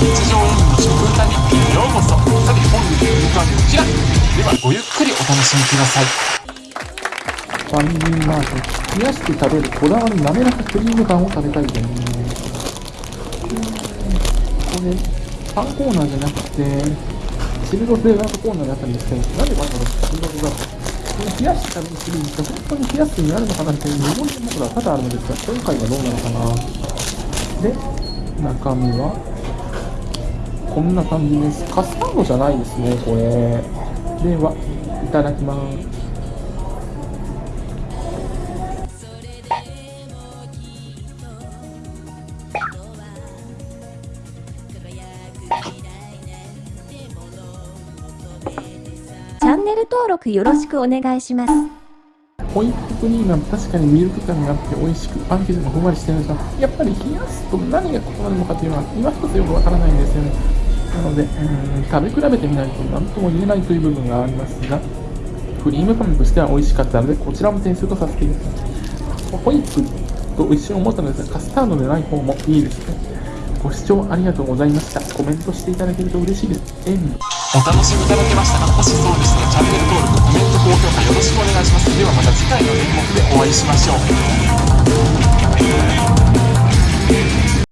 日常演技の食歌日記ようこそ。さて本日の歌はこちら。ではごゆっくりお楽しみください。ファミリーマート冷やして食べるこだわり滑らかクリームパンを食べたいですこれパンコーナーじゃなくてシルドフレーバーコーナーだったんですけどなんでわざわざシルドフレーバー冷やして食べるクリームって本当に冷やすになるのかなっていう疑問点僕らは多々あるのですが今回はどうなのかな？で中身は？こんな感じです。カスタードじゃないですねこれ。ではいただきます。チャンネル登録よろしくお願いします。ホイップクリームは確かにミルク感があって美味しくパン生地もふんわりしてるんですがやっぱり冷やすと何が異なるのかというのは今一つよくわからないんですよねなのでうん食べ比べてみないと何とも言えないという部分がありますがクリームパンとしては美味しかったのでこちらも点数とさせていただきます。ホイップと一瞬思ったのですがカスタードでない方もいいですね。ご視聴ありがとうございました。コメントしていただけると嬉しいです。塩分お楽しみいただけましたかもしそうでしたらチャンネル登録コメント高評価よろしくお願いします。ではまた次回の演目でお会いしましょう。